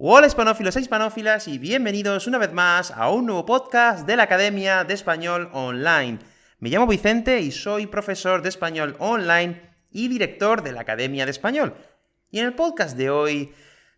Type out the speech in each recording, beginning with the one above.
Hola hispanófilos e hispanófilas y bienvenidos una vez más a un nuevo podcast de la Academia de Español Online. Me llamo Vicente y soy profesor de español online y director de la Academia de Español. Y en el podcast de hoy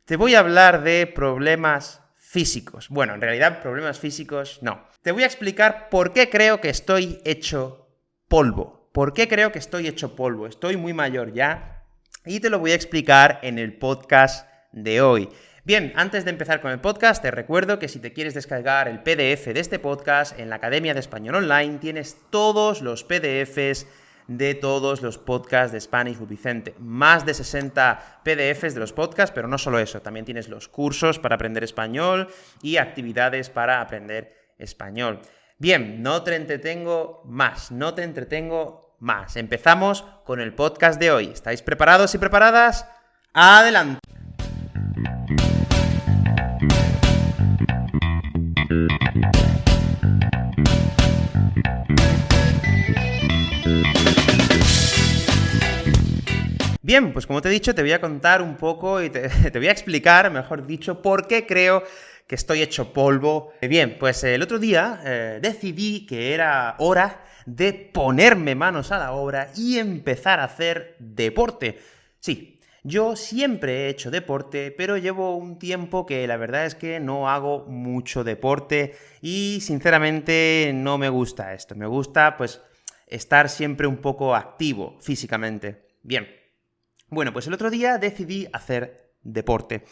te voy a hablar de problemas físicos. Bueno, en realidad problemas físicos no. Te voy a explicar por qué creo que estoy hecho polvo. ¿Por qué creo que estoy hecho polvo? Estoy muy mayor ya y te lo voy a explicar en el podcast de hoy. Bien, antes de empezar con el podcast, te recuerdo que si te quieres descargar el PDF de este podcast, en la Academia de Español Online tienes todos los PDFs de todos los podcasts de Spanish with Vicente. Más de 60 PDFs de los podcasts, pero no solo eso, también tienes los cursos para aprender español y actividades para aprender español. Bien, no te entretengo más, no te entretengo más. Empezamos con el podcast de hoy. ¿Estáis preparados y preparadas? ¡Adelante! Bien, pues como te he dicho, te voy a contar un poco y te, voy a explicar, mejor dicho, por qué creo que estoy hecho polvo. Bien, pues el otro día eh, decidí que era hora de ponerme manos a la obra y empezar a hacer deporte. Sí, yo siempre he hecho deporte, pero llevo un tiempo que la verdad es que no hago mucho deporte y sinceramente no me gusta esto. Me gusta, pues, estar siempre un poco activo físicamente. Bien, bueno, pues el otro día decidí hacer deporte.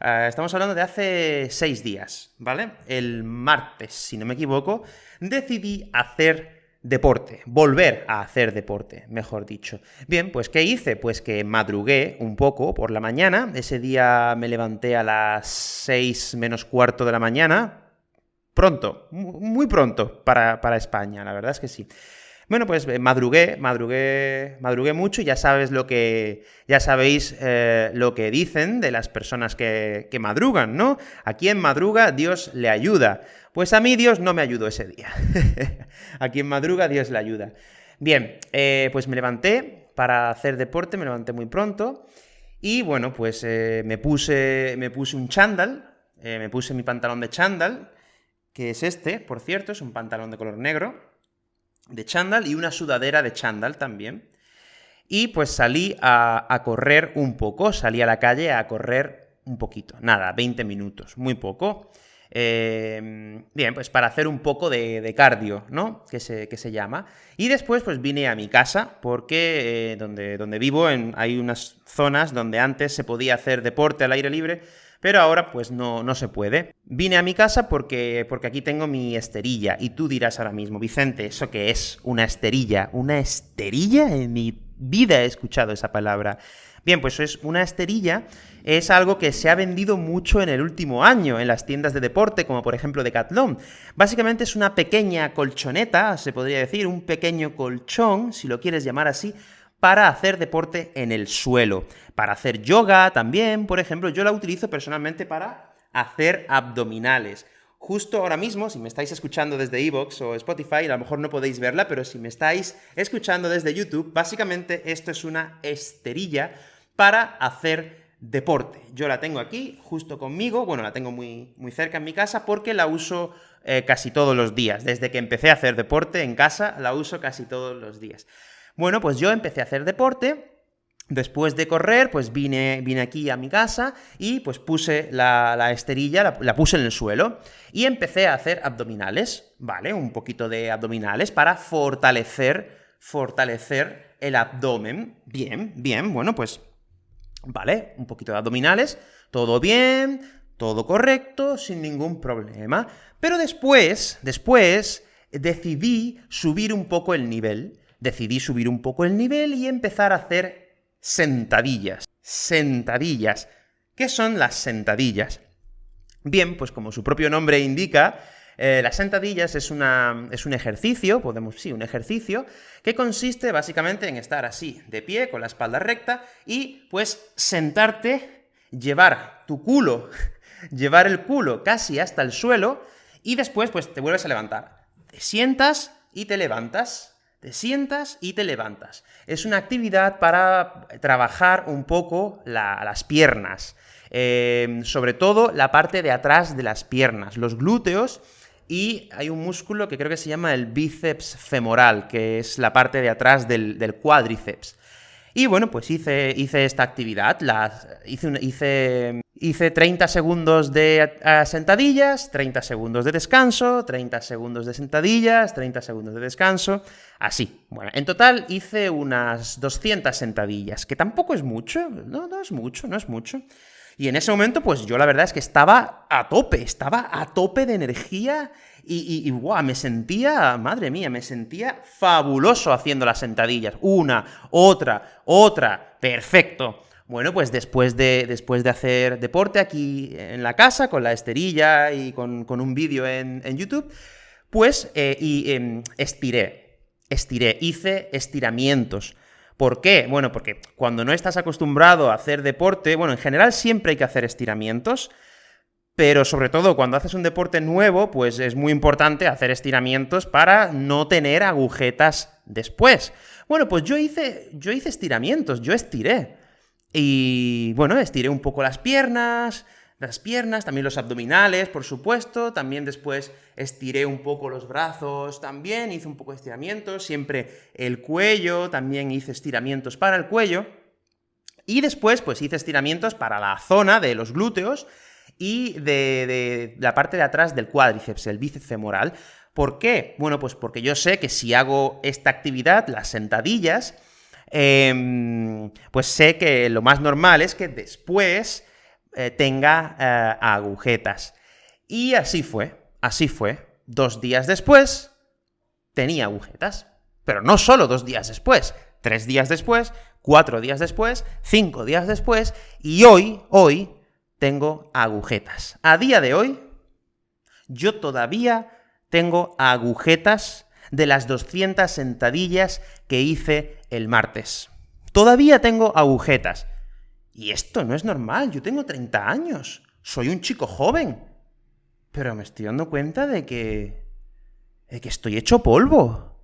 Ah, estamos hablando de hace seis días, ¿vale? El martes, si no me equivoco, decidí hacer deporte, volver a hacer deporte, mejor dicho. Bien, pues ¿qué hice? Pues que madrugué un poco por la mañana, ese día me levanté a las seis menos cuarto de la mañana, pronto, muy pronto para, para España, la verdad es que sí. Bueno, pues eh, madrugué, madrugué, madrugué mucho ya sabes lo que, ya sabéis eh, lo que dicen de las personas que, madrugan, ¿no? A quien madruga, Dios le ayuda. Pues a mí Dios no me ayudó ese día. a quien madruga, Dios le ayuda. Bien, eh, pues me levanté para hacer deporte, me levanté muy pronto, y bueno, pues me, puse, me puse un chándal, me puse mi pantalón de chándal, que es este, por cierto, es un pantalón de color negro, de chándal y una sudadera de chándal también. Y pues salí a, correr un poco, salí a la calle a correr un poquito, nada, 20 minutos, muy poco. Em, bien, pues para hacer un poco de, cardio, ¿no? Que se, que se, llama. Y después, pues vine a mi casa, porque eh, donde, donde vivo en, hay unas zonas donde antes se podía hacer deporte al aire libre, pero ahora pues no, no se puede. Vine a mi casa porque, porque aquí tengo mi esterilla, y tú dirás ahora mismo, Vicente, ¿eso qué es? ¿Una esterilla? ¿Una esterilla? En mi vida he escuchado esa palabra. Bien, pues es una esterilla, es algo que se ha vendido mucho en el último año en las tiendas de deporte, como por ejemplo Decathlon. Básicamente es una pequeña colchoneta, se podría decir, un pequeño colchón, si lo quieres llamar así, para hacer deporte en el suelo. Para hacer yoga también, por ejemplo, yo la utilizo personalmente para hacer abdominales. Justo ahora mismo, si me estáis escuchando desde Evox o Spotify, a lo mejor no podéis verla, pero si me estáis escuchando desde YouTube, básicamente esto es una esterilla para hacer deporte. Yo la tengo aquí, justo conmigo, bueno, la tengo muy, muy cerca en mi casa porque la uso eh, casi todos los días. Desde que empecé a hacer deporte en casa, la uso casi todos los días. Bueno, pues yo empecé a hacer deporte, Después de correr, pues vine, vine, aquí a mi casa y pues puse la, esterilla, la, puse en el suelo y empecé a hacer abdominales, ¿vale? Un poquito de abdominales para fortalecer, fortalecer el abdomen. Bien, bien, bueno, pues, ¿vale? Un poquito de abdominales, todo bien, todo correcto, sin ningún problema. Pero después, después, decidí subir un poco el nivel decidí subir un poco el nivel y empezar a hacer sentadillas. Sentadillas. ¿Qué son las sentadillas? Bien, pues como su propio nombre indica, eh, las sentadillas es, una, es, un ejercicio, podemos, sí, un ejercicio, que consiste básicamente en estar así, de pie, con la espalda recta, y pues sentarte, llevar tu culo, llevar el culo casi hasta el suelo, y después pues te vuelves a levantar. Te sientas y te levantas, te sientas y te levantas. Es una actividad para trabajar un poco las piernas, eh, sobre todo la parte de atrás de las piernas, los glúteos, y hay un músculo que creo que se llama el bíceps femoral, que es la parte de atrás del, cuádriceps. Y bueno, pues hice, hice esta actividad, las, hice, hice Hice 30 segundos de sentadillas, 30 segundos de descanso, 30 segundos de sentadillas, 30 segundos de descanso, así. Bueno, en total hice unas 200 sentadillas, que tampoco es mucho, no, no es mucho, no es mucho. Y en ese momento, pues yo la verdad es que estaba a tope, estaba a tope de energía y, y, me sentía, madre mía, me sentía fabuloso haciendo las sentadillas. Una, otra, otra, perfecto. Bueno, pues después de, después de hacer deporte aquí en la casa, con la esterilla y con, un vídeo en, YouTube, pues eh, y, em, estiré, estiré, hice estiramientos. ¿Por qué? Bueno, porque cuando no estás acostumbrado a hacer deporte, bueno, en general siempre hay que hacer estiramientos, pero sobre todo cuando haces un deporte nuevo, pues es muy importante hacer estiramientos para no tener agujetas después. Bueno, pues yo hice, yo hice estiramientos, yo estiré. Y bueno, estiré un poco las piernas, las piernas, también los abdominales, por supuesto, también después estiré un poco los brazos, también hice un poco de estiramientos, siempre el cuello, también hice estiramientos para el cuello, y después pues hice estiramientos para la zona de los glúteos y de, la parte de atrás del cuádriceps, el bíceps femoral. ¿Por qué? Bueno, pues porque yo sé que si hago esta actividad, las sentadillas, Em, pues sé que lo más normal es que después eh, tenga eh, agujetas. Y así fue, así fue. Dos días después tenía agujetas. Pero no solo dos días después, tres días después, cuatro días después, cinco días después, y hoy, hoy, tengo agujetas. A día de hoy, yo todavía tengo agujetas de las 200 sentadillas que hice el martes. Todavía tengo agujetas. Y esto no es normal, yo tengo 30 años, soy un chico joven. Pero me estoy dando cuenta de que... de que estoy hecho polvo.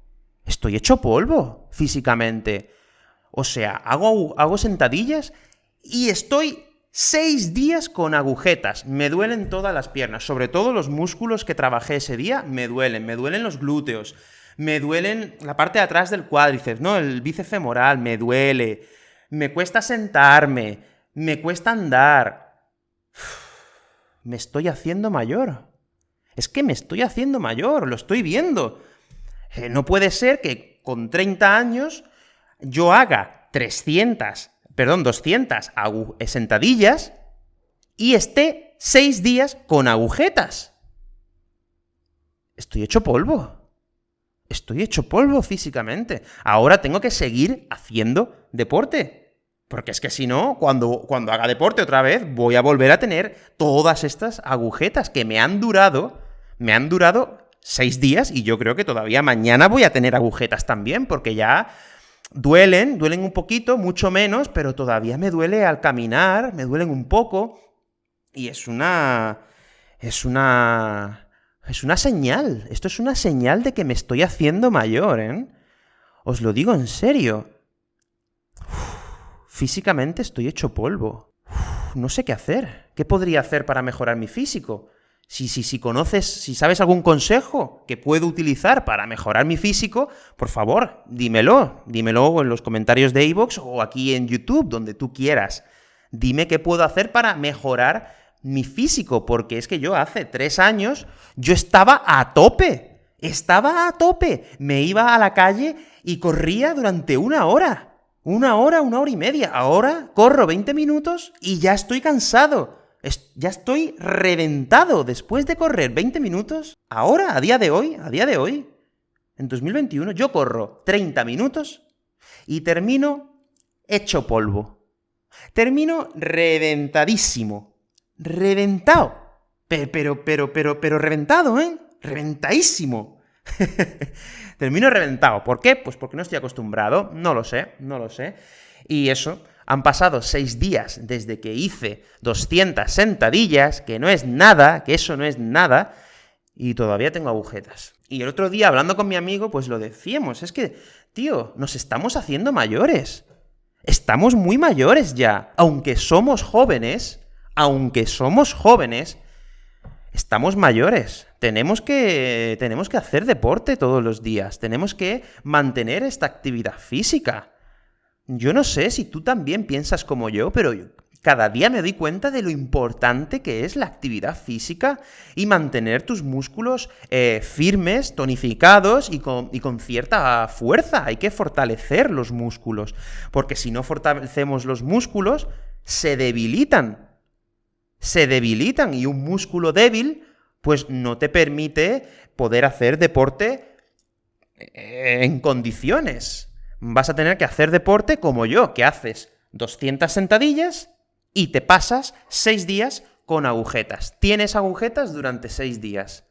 Estoy hecho polvo, físicamente. O sea, hago, hago sentadillas y estoy seis días con agujetas. Me duelen todas las piernas, sobre todo los músculos que trabajé ese día, me duelen. Me duelen los glúteos, me duelen la parte de atrás del cuádriceps, ¿no? El bíceps femoral, me duele, me cuesta sentarme, me cuesta andar. Me estoy haciendo mayor. Es que me estoy haciendo mayor, lo estoy viendo. Eh, no puede ser que con 30 años yo haga 300, perdón, 200 sentadillas y esté 6 días con agujetas. Estoy hecho polvo estoy hecho polvo físicamente. Ahora tengo que seguir haciendo deporte. Porque es que si no, cuando, cuando haga deporte otra vez, voy a volver a tener todas estas agujetas que me han durado, me han durado seis días y yo creo que todavía mañana voy a tener agujetas también, porque ya duelen, duelen un poquito, mucho menos, pero todavía me duele al caminar, me duelen un poco. Y es una... es una es una señal. Esto es una señal de que me estoy haciendo mayor, ¿eh? Os lo digo en serio. Físicamente estoy hecho polvo. no sé qué hacer. ¿Qué podría hacer para mejorar mi físico? Si, si, si conoces, si sabes algún consejo que puedo utilizar para mejorar mi físico, por favor, dímelo. Dímelo en los comentarios de iVoox o aquí en YouTube, donde tú quieras. Dime qué puedo hacer para mejorar mi físico, porque es que yo hace tres años, yo estaba a tope, estaba a tope, me iba a la calle y corría durante una hora, una hora, una hora y media, ahora corro 20 minutos y ya estoy cansado, ya estoy reventado después de correr 20 minutos, ahora, a día de hoy, a día de hoy, en 2021, yo corro 30 minutos y termino hecho polvo. Termino reventadísimo reventado. Pero, pero, pero, pero, pero reventado, ¿eh? Reventadísimo. Termino reventado. ¿Por qué? Pues porque no estoy acostumbrado. No lo sé, no lo sé. Y eso, han pasado seis días desde que hice 200 sentadillas, que no es nada, que eso no es nada. y todavía tengo agujetas. Y el otro día, hablando con mi amigo, pues lo decíamos, es que, tío, nos estamos haciendo mayores. Estamos muy mayores ya. Aunque somos jóvenes, aunque somos jóvenes, estamos mayores. Tenemos que, tenemos que hacer deporte todos los días. Tenemos que mantener esta actividad física. Yo no sé si tú también piensas como yo, pero cada día me doy cuenta de lo importante que es la actividad física y mantener tus músculos eh, firmes, tonificados y con, y con cierta fuerza. Hay que fortalecer los músculos, porque si no fortalecemos los músculos, se debilitan. Se debilitan y un músculo débil pues no te permite poder hacer deporte eh, en condiciones. Vas a tener que hacer deporte como yo, que haces 200 sentadillas y te pasas seis días con agujetas. Tienes agujetas durante seis días.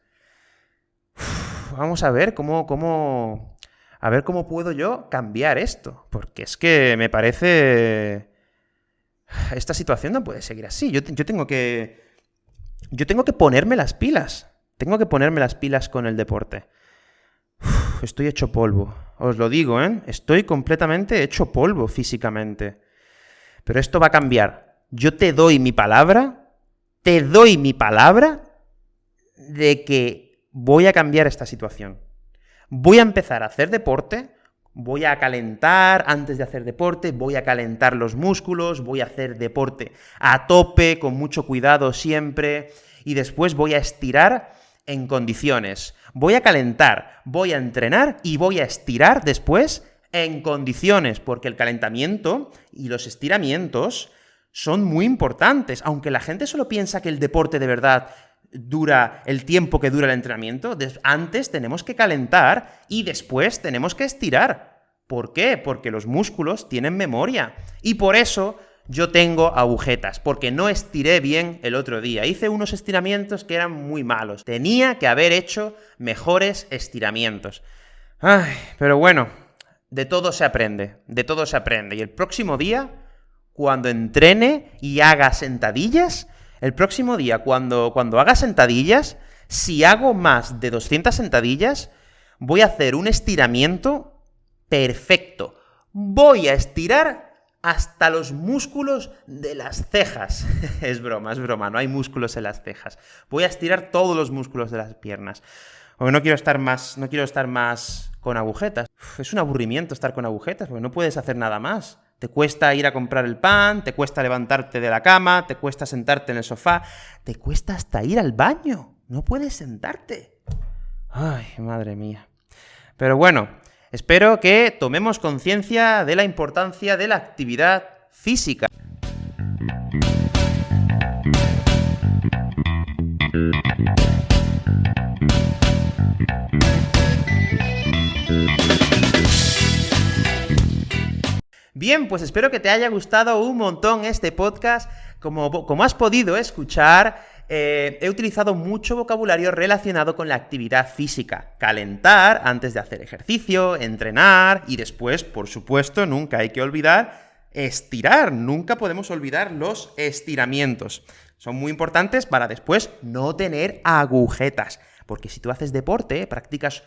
vamos a ver cómo, cómo... A ver cómo puedo yo cambiar esto. Porque es que me parece... Esta situación no puede seguir así. Yo, tengo que... Yo tengo que ponerme las pilas. Tengo que ponerme las pilas con el deporte. estoy hecho polvo. Os lo digo, ¿eh? Estoy completamente hecho polvo físicamente. Pero esto va a cambiar yo te doy mi palabra, te doy mi palabra de que voy a cambiar esta situación. Voy a empezar a hacer deporte, voy a calentar antes de hacer deporte, voy a calentar los músculos, voy a hacer deporte a tope, con mucho cuidado siempre, y después voy a estirar en condiciones. Voy a calentar, voy a entrenar y voy a estirar después en condiciones, porque el calentamiento y los estiramientos son muy importantes, aunque la gente solo piensa que el deporte de verdad dura el tiempo que dura el entrenamiento, antes tenemos que calentar y después tenemos que estirar. ¿Por qué? Porque los músculos tienen memoria. Y por eso yo tengo agujetas, porque no estiré bien el otro día. Hice unos estiramientos que eran muy malos. Tenía que haber hecho mejores estiramientos. Ay, pero bueno, de todo se aprende, de todo se aprende. Y el próximo día cuando entrene y haga sentadillas, el próximo día, cuando, cuando haga sentadillas, si hago más de 200 sentadillas, voy a hacer un estiramiento perfecto. Voy a estirar hasta los músculos de las cejas. es broma, es broma, no hay músculos en las cejas. Voy a estirar todos los músculos de las piernas. Porque no quiero estar más, no quiero estar más con agujetas. es un aburrimiento estar con agujetas, porque no puedes hacer nada más. Te cuesta ir a comprar el pan, te cuesta levantarte de la cama, te cuesta sentarte en el sofá, te cuesta hasta ir al baño. No puedes sentarte. Ay, madre mía. Pero bueno, espero que tomemos conciencia de la importancia de la actividad física. Bien, pues espero que te haya gustado un montón este podcast. Como, como has podido escuchar, eh, he utilizado mucho vocabulario relacionado con la actividad física. Calentar antes de hacer ejercicio, entrenar y después, por supuesto, nunca hay que olvidar estirar. Nunca podemos olvidar los estiramientos. Son muy importantes para después no tener agujetas. Porque si tú haces deporte, practicas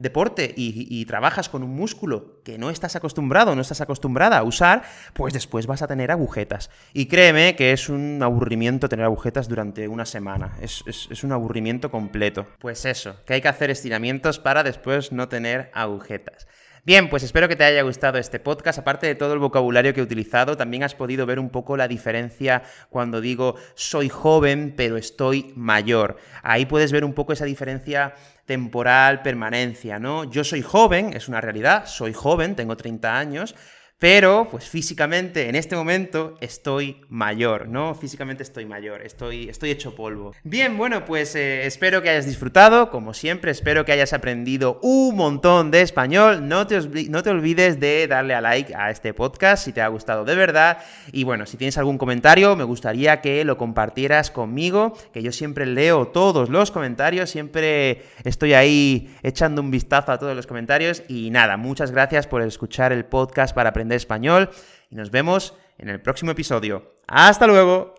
deporte y, trabajas con un músculo que no estás acostumbrado, no estás acostumbrada a usar, pues después vas a tener agujetas. Y créeme que es un aburrimiento tener agujetas durante una semana. Es, es un aburrimiento completo. Pues eso, que hay que hacer estiramientos para después no tener agujetas. Bien, pues espero que te haya gustado este podcast. Aparte de todo el vocabulario que he utilizado, también has podido ver un poco la diferencia cuando digo soy joven, pero estoy mayor. Ahí puedes ver un poco esa diferencia temporal, permanencia, ¿no? Yo soy joven, es una realidad, soy joven, tengo 30 años, pero, pues físicamente, en este momento, estoy mayor, ¿no? Físicamente estoy mayor, estoy, estoy hecho polvo. Bien, bueno, pues eh, espero que hayas disfrutado, como siempre, espero que hayas aprendido un montón de español. No te, no te olvides de darle a like a este podcast si te ha gustado de verdad. Y bueno, si tienes algún comentario, me gustaría que lo compartieras conmigo, que yo siempre leo todos los comentarios, siempre estoy ahí echando un vistazo a todos los comentarios. Y nada, muchas gracias por escuchar el podcast para aprender español y nos vemos en el próximo episodio. ¡Hasta luego!